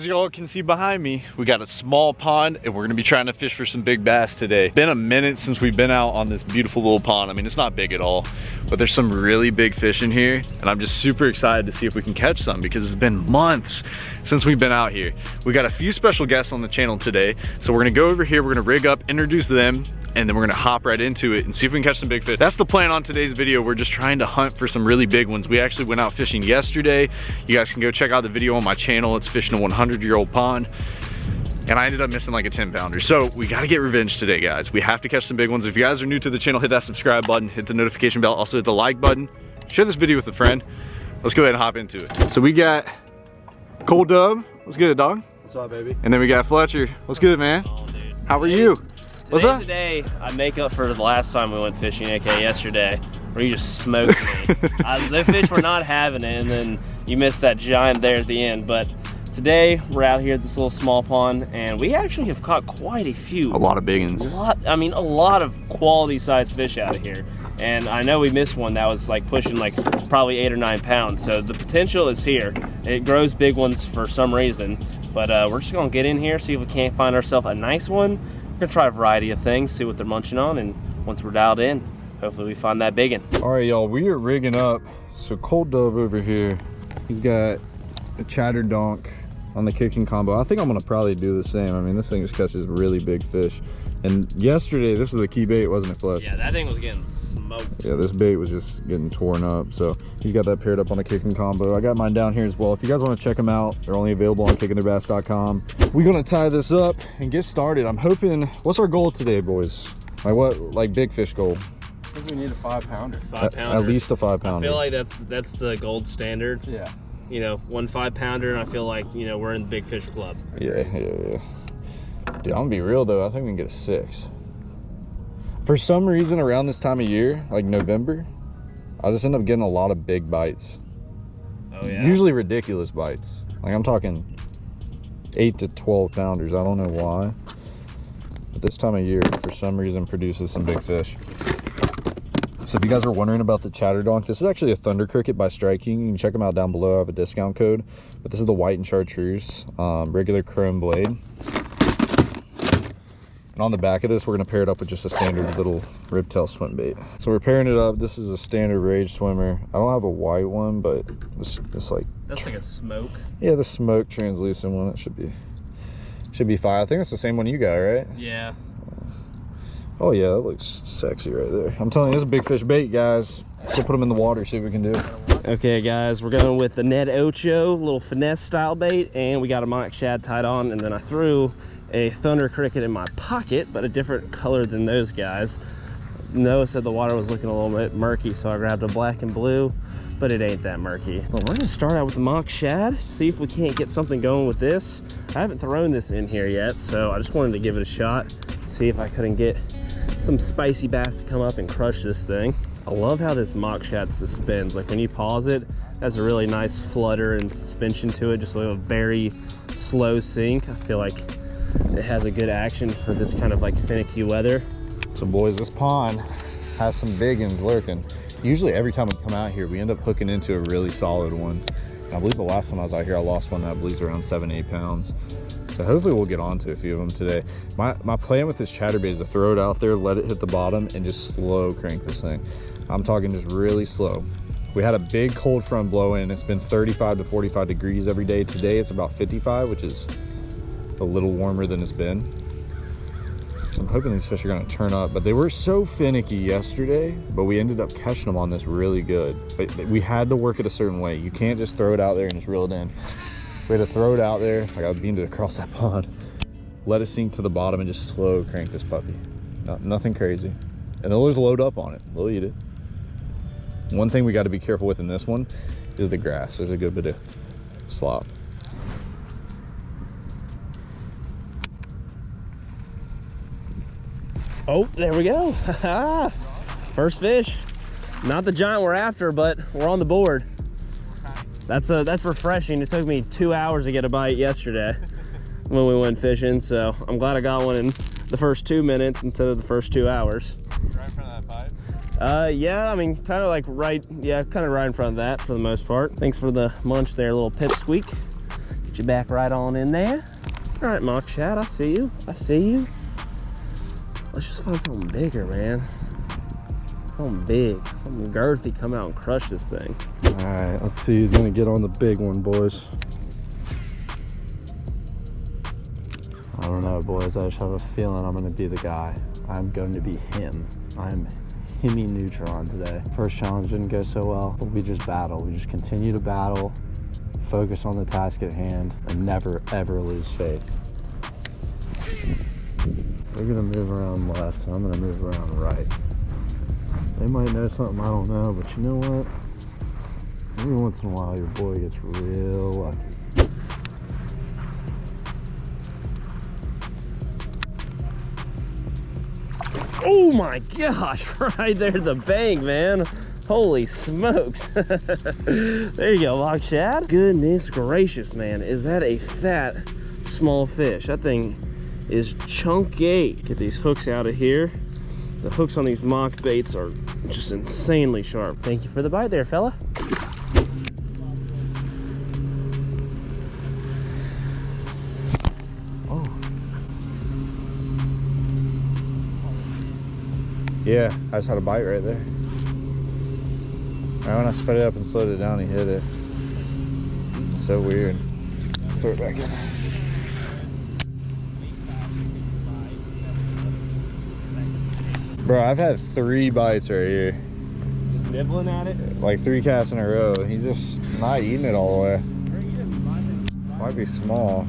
as y'all can see behind me, we got a small pond and we're gonna be trying to fish for some big bass today. Been a minute since we've been out on this beautiful little pond. I mean, it's not big at all, but there's some really big fish in here and I'm just super excited to see if we can catch some because it's been months since we've been out here. We got a few special guests on the channel today. So we're gonna go over here, we're gonna rig up, introduce them, and then we're gonna hop right into it and see if we can catch some big fish. That's the plan on today's video. We're just trying to hunt for some really big ones. We actually went out fishing yesterday. You guys can go check out the video on my channel. It's fishing a 100 year old pond. And I ended up missing like a 10 pounder. So we gotta get revenge today, guys. We have to catch some big ones. If you guys are new to the channel, hit that subscribe button, hit the notification bell, also hit the like button. Share this video with a friend. Let's go ahead and hop into it. So we got Cole Dub. What's good, dog? What's up, baby? And then we got Fletcher. What's good, man? Oh, dude. How are you? What's up? Today, I make up for the last time we went fishing, aka yesterday, where you just smoked me. I, the fish were not having it, and then you missed that giant there at the end. But today, we're out here at this little small pond, and we actually have caught quite a few. A lot of big A ones. lot, I mean, a lot of quality sized fish out of here. And I know we missed one that was like pushing like probably eight or nine pounds. So the potential is here. It grows big ones for some reason. But uh, we're just gonna get in here, see if we can't find ourselves a nice one. We're gonna try a variety of things, see what they're munching on. And once we're dialed in, hopefully we find that big one. All right, y'all, we are rigging up. So Cole Dub over here, he's got a chatter donk on the kicking combo. I think I'm gonna probably do the same. I mean, this thing just catches really big fish. And yesterday, this was a key bait, wasn't it, Fletch? Yeah, that thing was getting smoked. Yeah, this bait was just getting torn up. So he's got that paired up on a kicking combo. I got mine down here as well. If you guys want to check them out, they're only available on kickingtheirbass.com. We're gonna tie this up and get started. I'm hoping. What's our goal today, boys? Like what? Like big fish goal? I think we need a five pounder. Five At, pounder. at least a five pounder. I feel like that's that's the gold standard. Yeah. You know, one five pounder, and I feel like you know we're in the big fish club. Yeah, yeah, yeah. Dude, I'm gonna be real though. I think we can get a six. For some reason, around this time of year, like November, I just end up getting a lot of big bites. Oh yeah. Usually ridiculous bites. Like I'm talking eight to 12 pounders. I don't know why. But this time of year, for some reason, produces some big fish. So if you guys are wondering about the Chatterdonk, this is actually a Thunder Cricket by Strike King. You can check them out down below. I have a discount code. But this is the white and chartreuse, um, regular chrome blade. And on the back of this, we're gonna pair it up with just a standard little ribtail swim bait. So we're pairing it up. This is a standard rage swimmer. I don't have a white one, but this it's like That's like a smoke. yeah, the smoke translucent one. It should be should be fine. I think it's the same one you got, right? Yeah. Oh yeah, that looks sexy right there. I'm telling you, this is a big fish bait, guys. Let's put them in the water, see what we can do. Okay, guys, we're going with the Ned Ocho, little finesse style bait, and we got a mock shad tied on, and then I threw a thunder cricket in my pocket, but a different color than those guys. Noah said the water was looking a little bit murky, so I grabbed a black and blue, but it ain't that murky. But we're gonna start out with the mock shad, see if we can't get something going with this. I haven't thrown this in here yet, so I just wanted to give it a shot, see if I couldn't get some spicy bass to come up and crush this thing. I love how this mock shad suspends. Like when you pause it, has a really nice flutter and suspension to it, just like a very slow sink. I feel like it has a good action for this kind of like finicky weather. So boys, this pond has some big ones lurking. Usually every time we come out here, we end up hooking into a really solid one. And I believe the last time I was out here, I lost one that I around seven, eight pounds. So hopefully we'll get onto a few of them today. My, my plan with this chatterbait is to throw it out there, let it hit the bottom, and just slow crank this thing. I'm talking just really slow. We had a big cold front blow in. It's been 35 to 45 degrees every day. Today it's about 55, which is a little warmer than it's been. So I'm hoping these fish are gonna turn up, but they were so finicky yesterday, but we ended up catching them on this really good. But we had to work it a certain way. You can't just throw it out there and just reel it in. We had to throw it out there. I got beamed it across that pond. Let it sink to the bottom and just slow crank this puppy. No, nothing crazy. And they'll just load up on it. They'll eat it. One thing we got to be careful with in this one is the grass. There's a good bit of slop. Oh, there we go. First fish. Not the giant we're after, but we're on the board. That's uh, that's refreshing. It took me two hours to get a bite yesterday when we went fishing, so I'm glad I got one in the first two minutes instead of the first two hours. Right in front of that pipe. Uh, yeah, I mean, kind of like right, yeah, kind of right in front of that for the most part. Thanks for the munch there, little pip squeak. Get you back right on in there. All right, Mock Shad, I see you. I see you. Let's just find something bigger, man. Something big, something girthy come out and crush this thing. All right, let's see who's gonna get on the big one, boys. I don't know, boys. I just have a feeling I'm gonna be the guy. I'm going to be him. I'm Himmy Neutron today. First challenge didn't go so well, but we just battle. We just continue to battle, focus on the task at hand, and never ever lose faith. We're gonna move around left, I'm gonna move around right. They might know something I don't know, but you know what? Every once in a while, your boy gets real lucky. Oh my gosh, right there the bank, man. Holy smokes. there you go, Mock Shad. Goodness gracious, man. Is that a fat, small fish? That thing is chunky. Get these hooks out of here. The hooks on these mock baits are just insanely sharp. Thank you for the bite there, fella. Oh. Yeah, I just had a bite right there. Right when I sped it up and slowed it down, he hit it. So weird. Throw it back in. Bro, I've had three bites right here. Just nibbling at it. Like three casts in a row. He's just not eating it all the way. Might be small.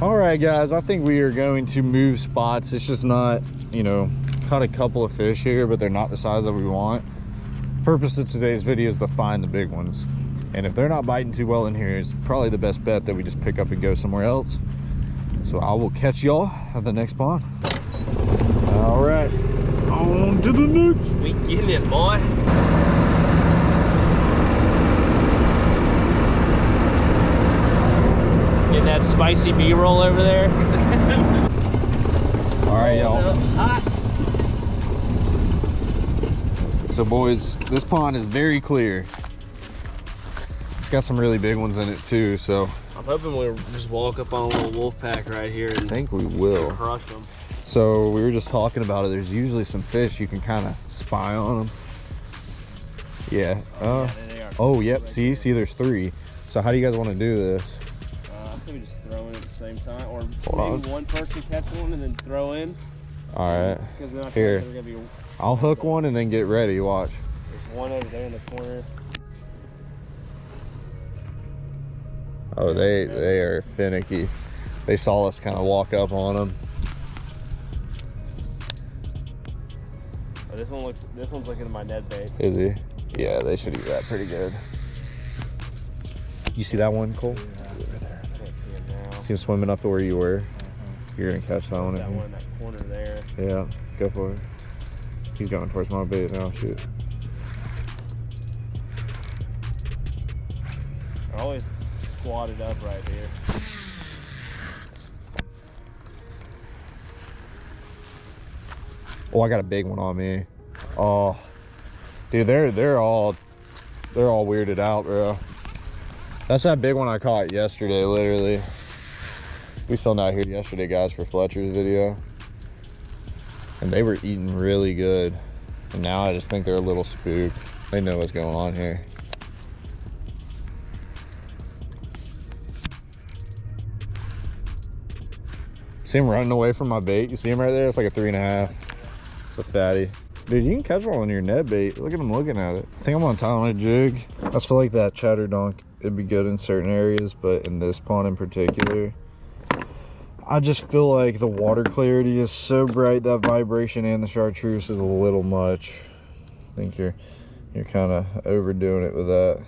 All right, guys, I think we are going to move spots. It's just not, you know, caught a couple of fish here, but they're not the size that we want. Purpose of today's video is to find the big ones. And if they're not biting too well in here, it's probably the best bet that we just pick up and go somewhere else. So I will catch y'all at the next pond. All right, on to the. We getting it, boy. Getting that spicy B-roll over there. All right, y'all. Hot. So boys, this pond is very clear. It's got some really big ones in it too, so I'm hoping we'll just walk up on a little wolf pack right here I think we will. crush them. So we were just talking about it. There's usually some fish you can kind of spy on them. Yeah. Uh, are. oh, yep. See, see, there's three. So how do you guys want to do this? Uh, I think we just throw in at the same time, or Hold maybe on. one person catch one and then throw in. All right. Because then I feel Here. like they're gonna be I'll hook one and then get ready. Watch. there's one over there in the corner. Oh, they they are finicky. They saw us kind of walk up on them. Oh, this one looks. This one's looking at my Ned bait. Is he? Yeah, they should eat that pretty good. You see that one, Cole? Can't see him now. See him swimming up to where you were. Uh-huh. You're gonna catch that one. That one in that corner there. Yeah, go for it. He's going towards my bait now. Shoot. They're always squatted up right here. Oh, I got a big one on me. Oh, dude, they're they're all they're all weirded out, bro. That's that big one I caught yesterday, literally. We filmed out here yesterday, guys, for Fletcher's video, and they were eating really good. And now I just think they're a little spooked. They know what's going on here. See him running away from my bait? You see him right there? It's like a three and a half. A fatty. Dude, you can catch one on your Ned bait. Look at him looking at it. I think I'm on tie on a jig. I just feel like that chatter donk, it'd be good in certain areas, but in this pond in particular, I just feel like the water clarity is so bright, that vibration and the chartreuse is a little much. I think you're you're kind of overdoing it with that.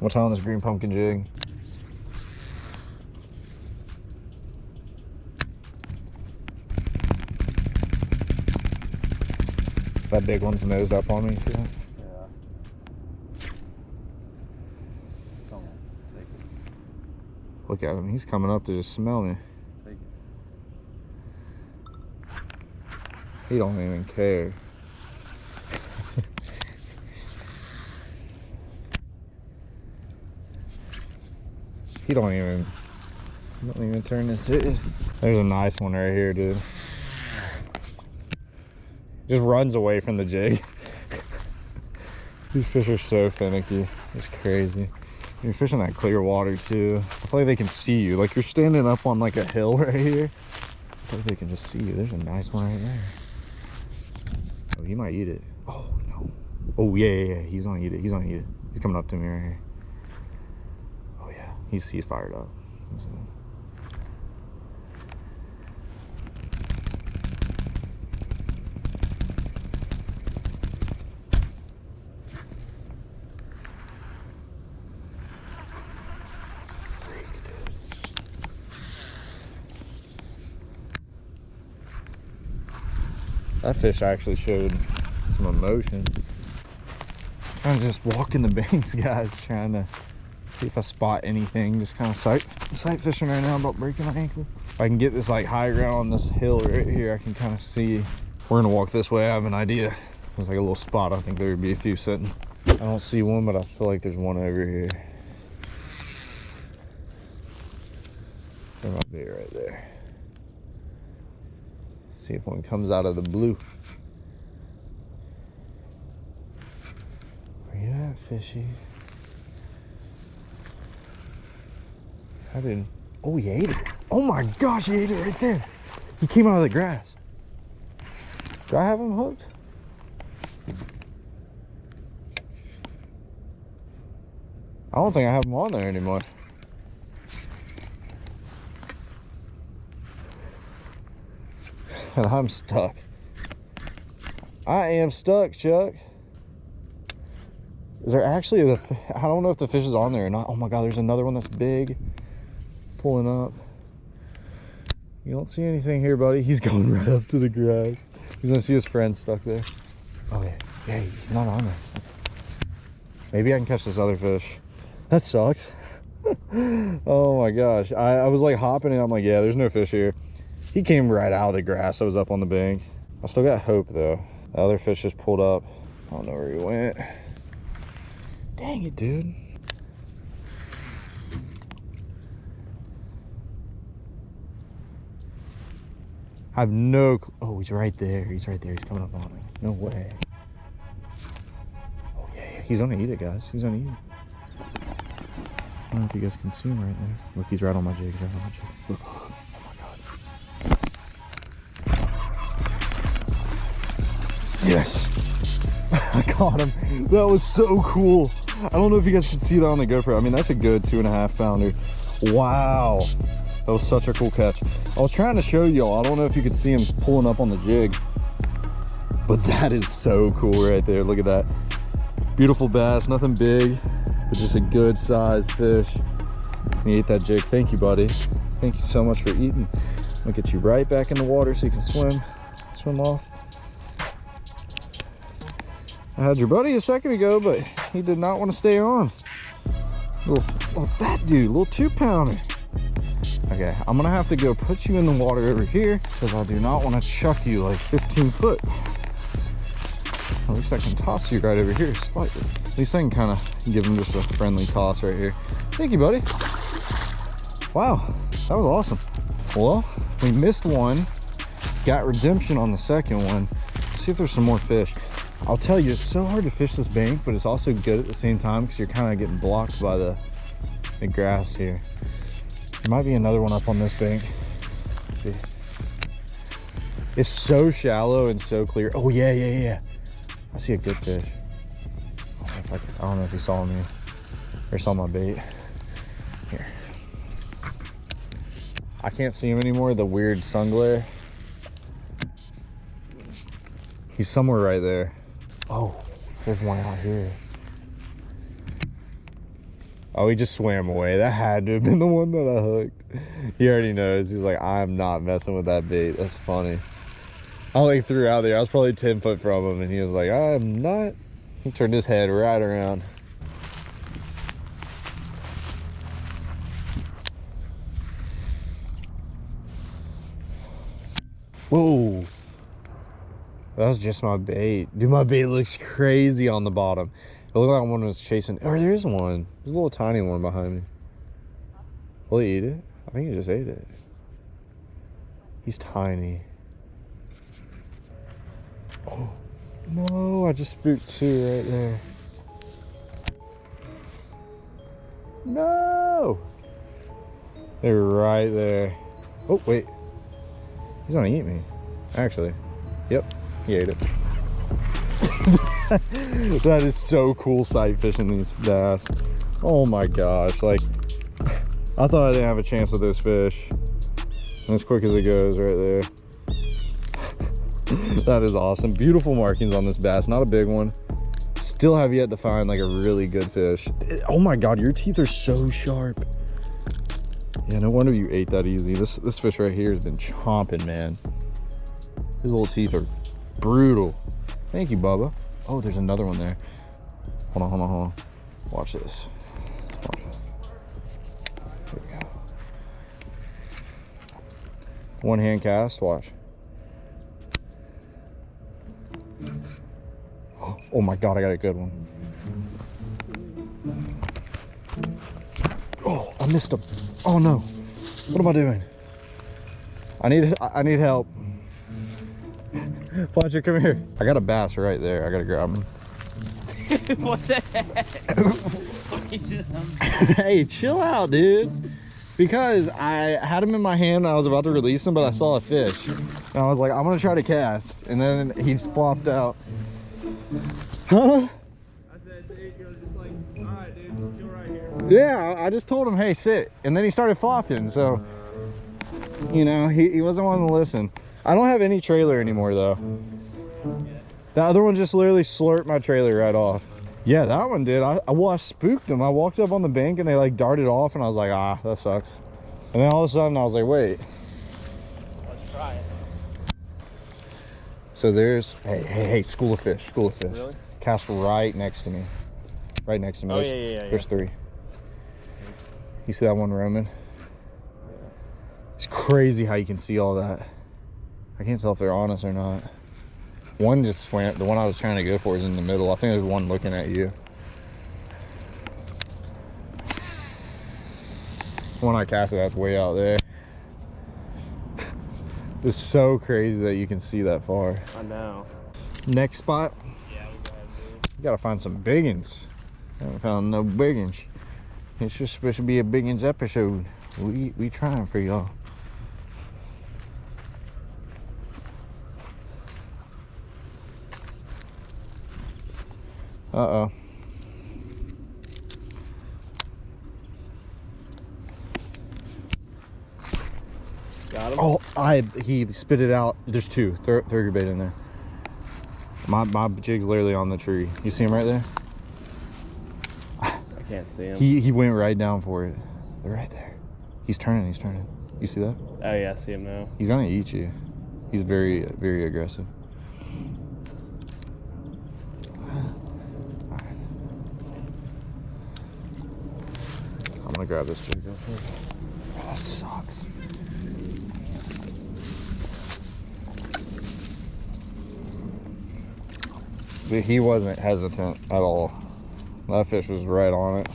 What time on this green pumpkin jig? That big one's nosed up on me, see that? Yeah. Come on, take it. Look at him, he's coming up to just smell me. Take it. He don't even care. He don't even, he don't even turn this. There's a nice one right here, dude. Just runs away from the jig. These fish are so finicky. It's crazy. You're fishing that clear water too. I feel like they can see you. Like you're standing up on like a hill right here. I feel like they can just see you. There's a nice one right there. Oh, he might eat it. Oh no. Oh yeah, yeah, yeah. He's gonna eat it. He's gonna eat it. He's coming up to me right here. Oh yeah. He's he's fired up. That fish actually showed some emotion. I'm just walking the banks, guys, trying to see if I spot anything. Just kind of sight sight fishing right now about breaking my ankle. If I can get this like high ground on this hill right here, I can kind of see. We're gonna walk this way. I have an idea. There's like a little spot. I think there would be a few sitting. I don't see one, but I feel like there's one over here. There might be right there. See if one comes out of the blue. Where you at, fishy? I didn't. Oh, he ate it. Oh my gosh, he ate it right there. He came out of the grass. Do I have him hooked? I don't think I have him on there anymore. And I'm stuck. I am stuck, Chuck. Is there actually the? I don't know if the fish is on there or not. Oh my God, there's another one that's big, pulling up. You don't see anything here, buddy. He's going right up to the grass. He's gonna see his friend stuck there. Oh yeah, yeah, he's not on there. Maybe I can catch this other fish. That sucks. oh my gosh, I, I was like hopping and I'm like, yeah, there's no fish here. He came right out of the grass. I was up on the bank. I still got hope though. The other fish just pulled up. I don't know where he went. Dang it, dude. I have no. Oh, he's right there. He's right there. He's coming up on me. No way. Oh yeah, yeah. He's gonna eat it, guys. He's gonna eat it. I don't know if you guys can see him right there. Look, he's right on my jig. He's right on my jig. Look. Yes. I caught him. That was so cool. I don't know if you guys can see that on the GoPro. I mean, that's a good two and a half pounder. Wow. That was such a cool catch. I was trying to show y'all. I don't know if you could see him pulling up on the jig. But that is so cool right there. Look at that. Beautiful bass. Nothing big, but just a good sized fish. He ate that jig. Thank you, buddy. Thank you so much for eating. I'll get you right back in the water so you can swim, swim off. I had your buddy a second ago, but he did not want to stay on. Little, little fat dude, little two pounder. Okay, I'm gonna have to go put you in the water over here because I do not want to chuck you like 15 foot. At least I can toss you right over here slightly. At least I can kind of give him just a friendly toss right here. Thank you, buddy. Wow, that was awesome. Well, we missed one, got redemption on the second one. Let's see if there's some more fish. I'll tell you, it's so hard to fish this bank, but it's also good at the same time because you're kind of getting blocked by the, the grass here. There might be another one up on this bank. Let's see. It's so shallow and so clear. Oh yeah, yeah, yeah. I see a good fish. I don't know if, I, don't know if he saw me or saw my bait. Here. I can't see him anymore. The weird sun glare. He's somewhere right there. Oh, there's one out here. Oh, he just swam away. That had to have been the one that I hooked. He already knows. He's like, I'm not messing with that bait. That's funny. I only threw out there. I was probably 10 foot from him, and he was like, I'm not. He turned his head right around. Whoa. That was just my bait. Dude, my bait looks crazy on the bottom. It looked like one was chasing. Oh, there is one. There's a little tiny one behind me. Will he eat it? I think he just ate it. He's tiny. Oh, no, I just spooked two right there. No! They're right there. Oh, wait. He's gonna eat me. Actually. Yep, he ate it. that is so cool sight fishing these bass. Oh my gosh, like I thought I didn't have a chance with this fish. And as quick as it goes right there. that is awesome. Beautiful markings on this bass, not a big one. Still have yet to find like a really good fish. Oh my God, your teeth are so sharp. Yeah, no wonder you ate that easy. This this fish right here has been chomping, man. His little teeth are brutal. Thank you, Bubba. Oh, there's another one there. Hold on, hold on, hold on. Watch this. Watch this. Here we go. One hand cast, watch. Oh my god, I got a good one. Oh, I missed him. Oh no. What am I doing? I need I need help. Fletcher, come here. I got a bass right there. I gotta grab him. what the heck? hey, chill out, dude. Because I had him in my hand, I was about to release him, but I saw a fish. And I was like, I'm gonna try to cast. And then he just flopped out. Huh? I said, dude, you're just like, all right, dude, chill right here. Yeah, I just told him, hey, sit. And then he started flopping. So, you know, he, he wasn't wanting to listen. I don't have any trailer anymore, though. The other one just literally slurped my trailer right off. Yeah, that one did. I, I, well, I spooked them. I walked up on the bank and they like darted off and I was like, ah, that sucks. And then all of a sudden I was like, wait. Let's try it. So there's, hey, hey, hey, school of fish, school of fish. Really? Cast right next to me. Right next to me. Oh, there's, yeah, yeah, yeah, There's three. You see that one roaming? It's crazy how you can see all that. I can't tell if they're honest or not. One just swam, the one I was trying to go for is in the middle. I think there's one looking at you. One I casted, that's way out there. It's so crazy that you can see that far. I know. Next spot, Yeah, we you gotta find some biggins. I haven't found no biggins. It's just supposed to be a biggins episode. We we trying for y'all. Uh oh. Got him. Oh, I he spit it out. There's two. Throw, throw your bait in there. My my jig's literally on the tree. You see him right there? I can't see him. He he went right down for it. They're right there. He's turning. He's turning. You see that? oh yeah, I see him now. He's gonna eat you. He's very very aggressive. I'm gonna grab this jig real quick. Oh, that sucks. But he wasn't hesitant at all. That fish was right on it.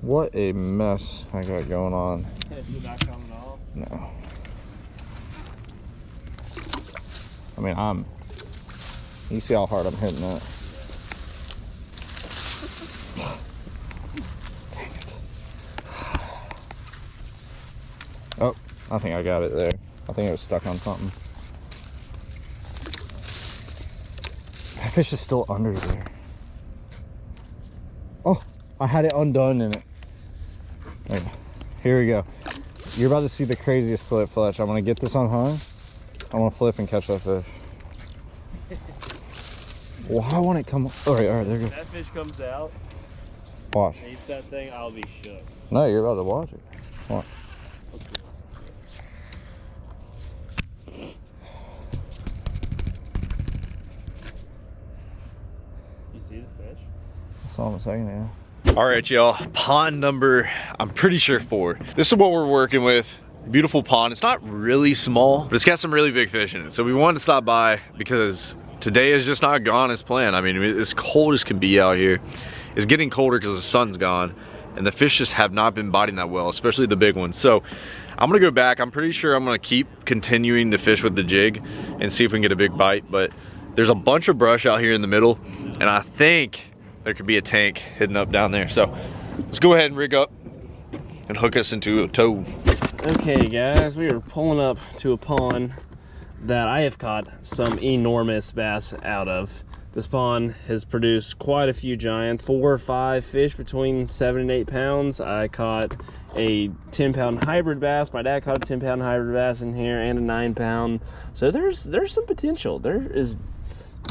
What a mess I got going on. Is not coming off? No. I mean, I'm. You see how hard I'm hitting that. Dang it. Oh, I think I got it there. I think it was stuck on something. That fish is still under there. Oh, I had it undone in it. Wait, here we go. You're about to see the craziest flip, Fletch. I'm gonna get this on high. I'm going to flip and catch that fish. Why won't it come? All right, all right, there you go. that fish comes out Watch. eats that thing, I'll be shook. No, you're about to watch it. Watch. You see the fish? I saw him a second. All right, y'all. Pond number, I'm pretty sure four. This is what we're working with. Beautiful pond. It's not really small, but it's got some really big fish in it. So we wanted to stop by because today is just not gone as planned. I mean, it's cold as can be out here. It's getting colder because the sun's gone. and the fish just have not been biting that well, especially the big ones. So I'm gonna go back. I'm pretty sure I'm gonna keep continuing to fish with the jig and see if we can get a big bite, but there's a bunch of brush out here in the middle, and I think there could be a tank hidden up down there. So let's go ahead and rig up and hook us into a tow. Okay guys, we are pulling up to a pond that I have caught some enormous bass out of. This pond has produced quite a few giants, four or five fish between seven and eight pounds. I caught a 10 pound hybrid bass. My dad caught a 10 pound hybrid bass in here and a nine pound. So there's there's some potential. There is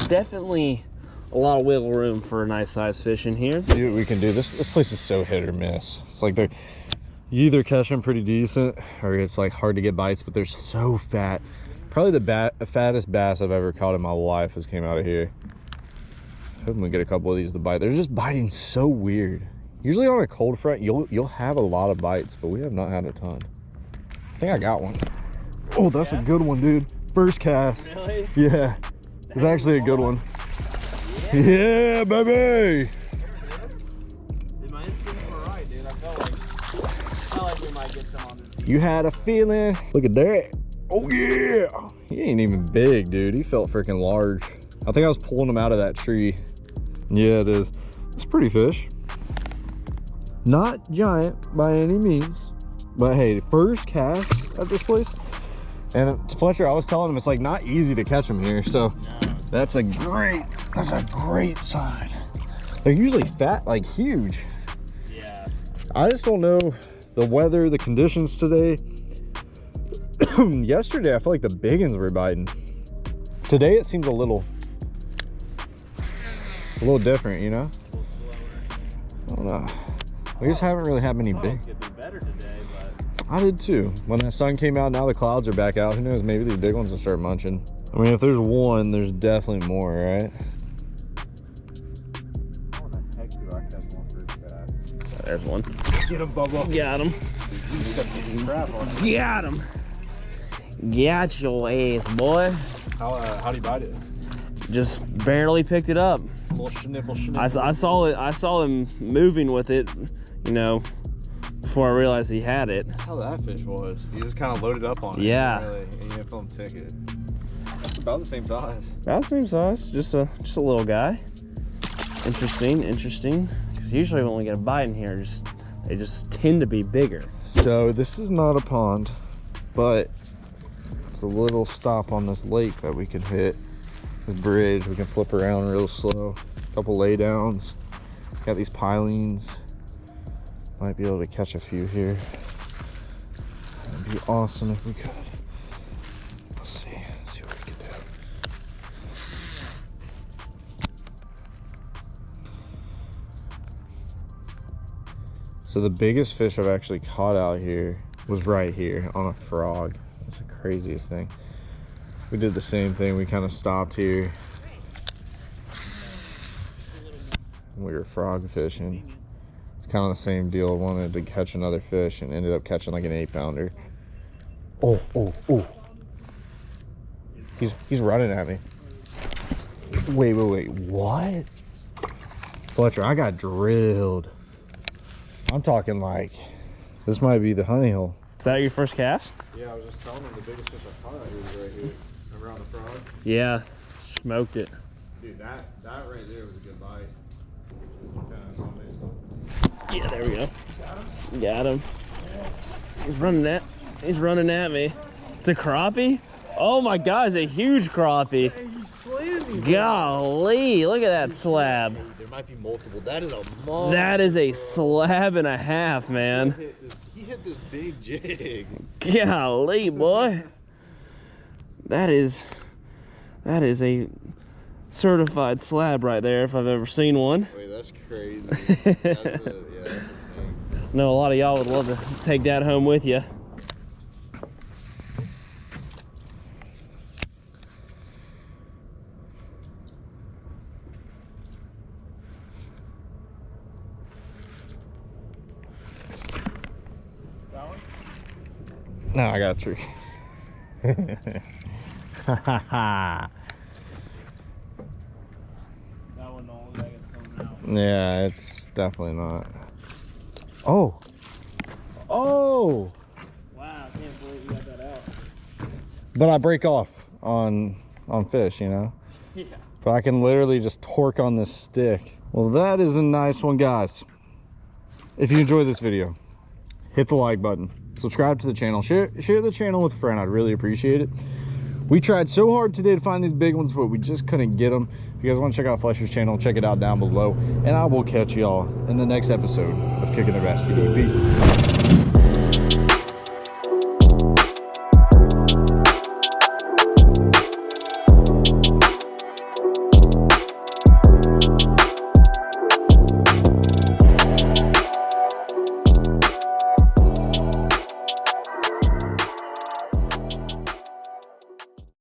definitely a lot of wiggle room for a nice sized fish in here. See what we can do. This this place is so hit or miss. It's like they're you either catch them pretty decent or it's like hard to get bites, but they're so fat. Probably the bat, fattest bass I've ever caught in my life has came out of here. Hoping we get a couple of these to bite. They're just biting so weird. Usually on a cold front, you'll you'll have a lot of bites, but we have not had a ton. I think I got one. Oh, that's Yeah? a good one, dude. First cast. Really? Yeah, it's actually a good one. Yeah, baby. You had a feeling. Look at that. Oh yeah. He ain't even big, dude. He felt freaking large. I think I was pulling him out of that tree. Yeah, it is. It's pretty fish. Not giant by any means. But hey, first cast at this place. And to Fletcher, I was telling him it's like not easy to catch him here. So that's a great, that's a great sign. They're usually fat, like huge. Yeah. I just don't know the weather, the conditions today. Yesterday, I feel like the big ones were biting. Today, it seems a little, a little different, you know? I don't know. We just haven't really had many big. Be better today, but I did too. When the sun came out, now the clouds are back out. Who knows? Maybe these big ones will start munching. I mean, if there's one, there's definitely more, right? There's one. Get him, Bubba. Got him. Got him. Got your ass, boy. How, uh, how do you bite it? Just barely picked it up. little schnipple, schnipple. I, I saw it. I saw him moving with it. You know, before I realized he had it. That's how that fish was. You just kind of loaded up on it. Yeah. Really, and you him tick it. It's about the same size. About the same size. Just a just a little guy. Interesting. Interesting. Usually when we get a bite in here, just they just tend to be bigger. So this is not a pond, but it's a little stop on this lake that we can hit. This bridge, we can flip around real slow. Couple laydowns. Got these pilings. Might be able to catch a few here. That'd be awesome if we could. So the biggest fish I've actually caught out here was right here on a frog. That's the craziest thing. We did the same thing. We kind of stopped here. We were frog fishing. It's kind of the same deal. I wanted to catch another fish and ended up catching like an eight pounder. Oh, oh, oh. He's, he's running at me. Wait, wait, wait. What? Fletcher, I got drilled. I'm talking like this might be the honey hole. Is that your first cast? Yeah, I was just telling him the biggest fish I caught out here was right here. Around the frog. Yeah. Smoked it. Dude, that that right there was a good bite. Yeah, there we go. Got him. He's running at. He's running at me. It's a crappie. Oh my God! It's a huge crappie. Golly! Look at that slab. Might be multiple. That is a monster. That is a slab and a half, man. He hit this big jig. Golly, boy. That is. That is a certified slab right there, if I've ever seen one. Wait, that's crazy. that's a, yeah, that's a know a lot of y'all would love to take that home with you. No, I got a tree. yeah, it's definitely not. Oh. Oh. Wow, I can't believe you got that out. But I break off on on fish, you know. Yeah. But I can literally just torque on this stick. Well, that is a nice one, guys. If you enjoyed this video, hit the like button, subscribe to the channel, share share the channel with a friend. I'd really appreciate it. We tried so hard today to find these big ones, but we just couldn't get them. If you guys want to check out Fletcher's channel, check it out down below. And I will catch y'all in the next episode of Kicking the TV. Peace.